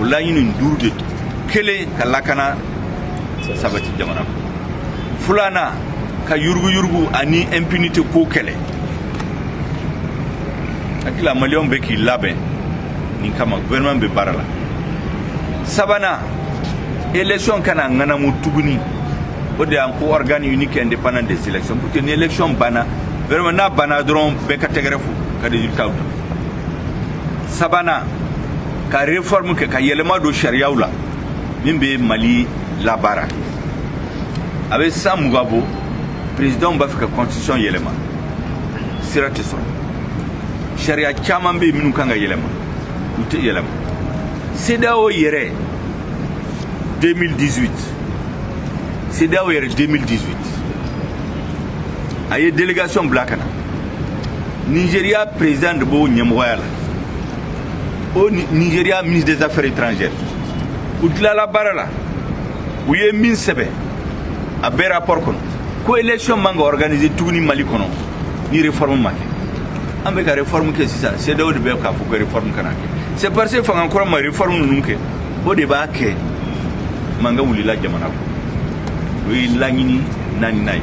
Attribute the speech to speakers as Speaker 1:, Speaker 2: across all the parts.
Speaker 1: o laɲini duuru de kelen ka lakana sabati jamana kɔnɔ filanan ka yuruguyurugu ani impunité ko kɛlɛ hakilila maliyɛnw bɛ k'i labɛn nin kama gouvernement bɛ baara la sabanan élection kana ŋanamu tuguni o de y'an ko organe unique indépendant des élections pour que ni élection banna vraiment n'a banna dɔrɔn bɛɛ ka tɛgɛrɛ fo ka résultat ta sabanan ka reformu kɛ ka yɛlɛma don sariyaw la min bɛ mali labaara a bɛ san mugan bɔ perezidanw b'a fɛ ka constitution yɛlɛma sira tɛ sɔrɔ sariya caman bɛ yen minnu kan ka yɛlɛma u tɛ yɛlɛma cedeao yɛrɛ 2018 cedeao yɛrɛ 2018 a ye délégation bila ka na nigeriya président de b'o ɲɛmɔgɔya la o nigeriya ministre des affaires étrangères u tilala baara la u ye min sɛbɛ a bɛɛ rapport kɔnɔ ko élection man ka organiser tuguni mali kɔnɔ ni réforme ma kɛ an bɛ ka réforme kɛ sisan CEDEAO de bɛ k'a fɔ ko réforme kana kɛ c'est parce que fanga kura ma réforme ninnu kɛ o de b'a kɛ mankan wulila jamana kɔnɔ o ye laɲini naaninan ye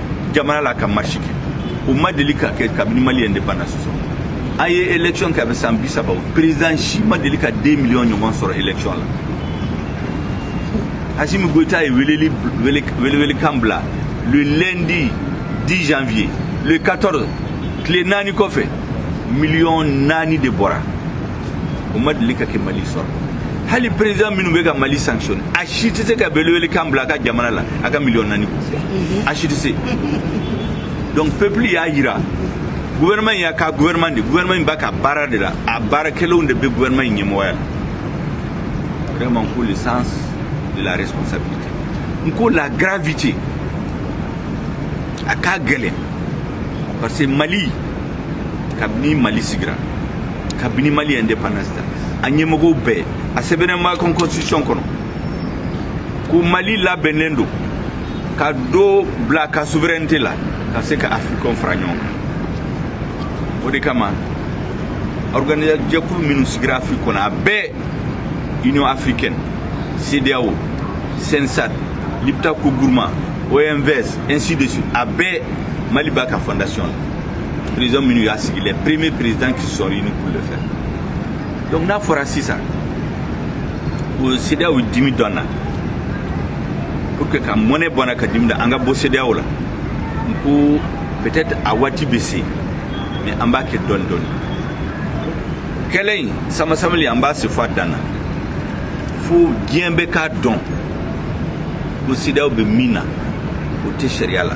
Speaker 1: jamana la ka marche kɛ o ma deli ka kɛ kabini mali indépendance sɔrɔ a ye élection kɛ a bɛ san bi saba président si ma deli ka 2 millions ɲɔgɔn sɔrɔ élection la hasimi goyita ye weleli welewelekan bila le lundi 10 janvier le 14 tile naani kɔfɛ miliyɔn naani de bɔra o ma deli ka kɛ mali sɔrɔ hali président minnu bɛ ka mali sanctionne a si tɛ se ka belebele kan bila a ka jamana la a ka miliyɔn naani a si tɛ se donc peuple y'a yira gouvernement y'a ka gouvernement de gouvernement in b'a ka baara de la a baarakɛlenw de bɛ gouvernement in ɲɛmɔgɔya vraiment ko le sens de la responsabilité n ko la gravité a ka gɛlɛn parce que mali kabini mali sigira kabini mali indépendance ta a ɲɛmɔgɔw bɛɛ a sɛbɛnnen b'a kan constitution kɔnɔ ko mali labɛnnen don ka do bila ka souveraineté la ka se ka africain fara ɲɔgɔn kan o de kama organisation jɛkulu minnu sigira afiriki kɔnɔ a bɛɛ union africaine cdao sensat lipta ko guruma omvs ainsi de suite a bɛɛ mali b'a ka fondation la président minnu y'a sigi les premiers présidents qui sont réunis pour le faire donc n'a fɔra sisan o CEDEAO dimi dɔn na pour que ka mɔnɛ bɔ an na ka dimi da an ka bɔ CEDEAO la n ko peut-être a waati bɛ se mais an b'a kɛ dɔɔni dɔɔni kɛlɛ in samasamali an b'a se fɔ a dan na fo diɲɛ bɛ k'a dɔn ko CEDEAO bɛ min na o tɛ sariya la.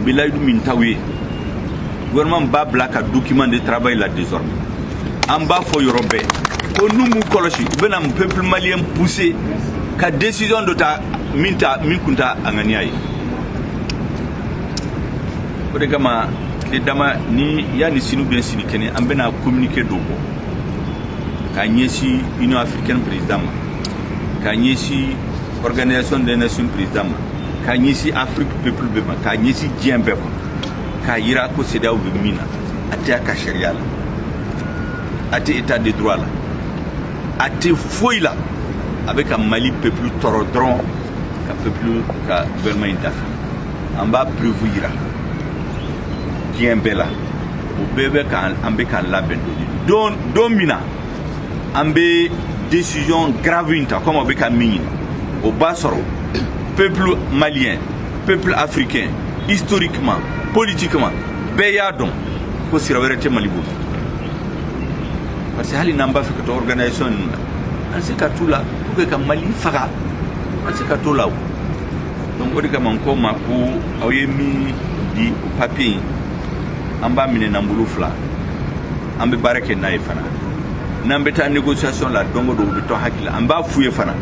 Speaker 1: n bɛ layidu min t'aw ye gouvernement b'a bila ka document de travail la désormais an b'a fɔ yɔrɔ bɛɛ ko n'u m'u kɔlɔsi u bɛna peuple malien pousser ka décision dɔ ta min ta min kun t'a a ŋaniya ye o de kama tile dama ni yanni sini bɛ sini kɛnɛ an bɛna communiqué dɔ bɔ ka ɲɛsin union africaine président ma ka ɲɛsin organisation des nations président ma k'a ɲɛsin afrique peuple bɛɛ ma k'a ɲɛsin diɲɛ bɛɛ ma k'a yira ko sedeyaw bɛ min na a tɛ a ka sariya la a tɛ état de droit la a tɛ foyi la a bɛ ka mali peuple tɔɔrɔ dɔrɔn ka peuple ka gouvernement in dafa an b'a preuve yira diɲɛ bɛɛ la o bɛɛ bɛ ka an bɛ ka labɛn don don min na an bɛ décision grave in ta komi a bɛ ka min ɲini o b'a sɔrɔ peuple malien peuple africain historiquement politiquement bɛɛ y'a dɔn ko sira wɛrɛ tɛ mali bolo parce que hali n'an b'a fɛ ka to organisation ninnu na an se ka t'u la pour que ka mali faga an se ka t'o la o donc o de kama n ko ma ko aw ye min di o papier in an b'a minɛ n'an bolo fila an bɛ baara kɛ n'a ye fana n'an bɛ taa négociation la don o don u bɛ to hakili la an b'a f'u ye fana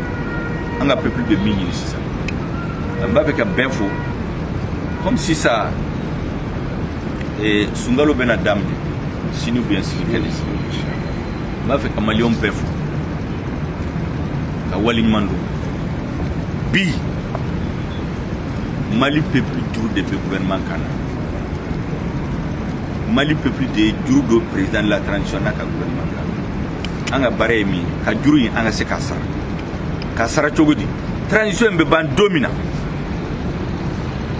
Speaker 1: an ka peuple bɛ min ɲini sisan an b'a fɛ ka bɛɛ fo comme sisan eh, sunkalo bɛna daminɛ sini ubiyɛn sini kɛnɛ n b'a fɛ ka maliyɛnw bɛɛ fo ka waleɲuman don bi mali peuple duuru de bɛ gouvernement kan na mali peuple de ye juru don président de la transition n'a ka gouvernement la an ka baara ye min ye ka juru in an ka se k'a sara k'a sara cogo di transition in bɛ ban don min na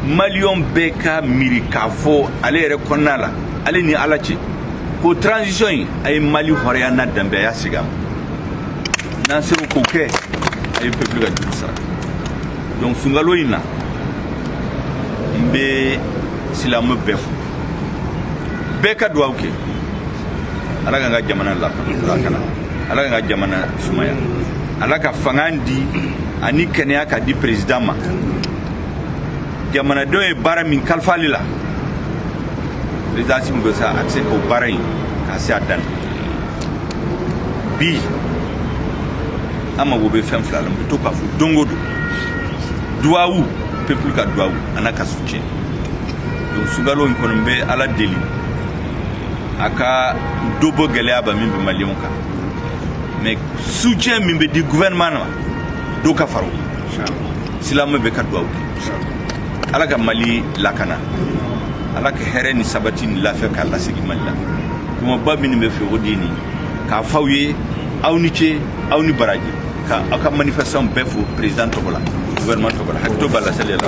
Speaker 1: maliyɔn bɛɛ ka miiri k'a fɔ ale yɛrɛ kɔnɔna la ale ni ala cɛ ko transition in a ye mali hɔrɔnya n'a danbe a y'a segin a ma n'an sera k'o kɛ a ye peuple ka juru sara donc sunkalo in na n bɛ silamɛ bɛɛ fo bɛɛ ka duwawu kɛ ala ka n ka jamana lakana ala ka n ka jamana sumaya ala ka fanga di ani kɛnɛya ka di perezidan ma jamanadenw ye baara min kalifa ale la perezidan simu bɛ sa a tɛ se k'o baara in ka se a dan bi an mago bɛ fɛn fila la n bɛ to k'a fɔ don o don duwawu pepulu ka duwawu a n'a ka sucɛ o sugalo in kɔni bɛ ala deli a ka dɔ bɔ gɛlɛya ba min bɛ maliyɛnw kan mɛ soutien min bɛ di gouvernement ma dɔ ka faro silamɛ bɛ ka dugawu kɛ ala ka mali lakana ala ka hɛrɛ ni sabati ni lafiya k'a lasigi mali la kumaba minnu bɛ fɛ o de ye nin k'a fɔ aw ye aw ni ce aw ni baraji ka aw ka manifestation bɛɛ fo président tɔgɔ la gouvernement tɔgɔ la hakili to b'a la seli la